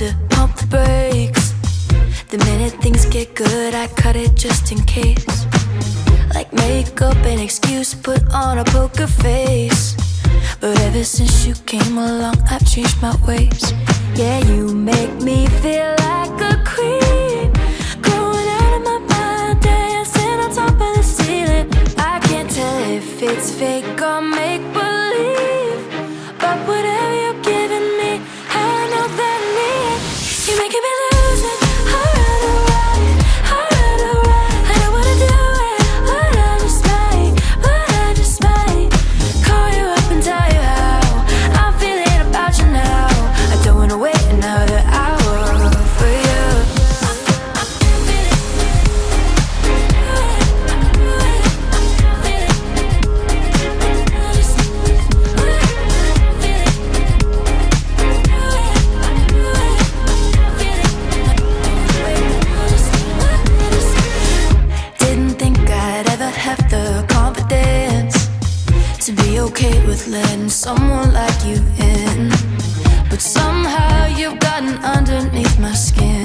to pump the brakes. The minute things get good, I cut it just in case. Like make up an excuse, put on a poker face. But ever since you came along, I've changed my ways. Yeah, you make me feel like a queen. Growing out of my mind, dancing on top of the ceiling. I can't tell if it's fake or make with letting someone like you in. But somehow you've gotten underneath my skin.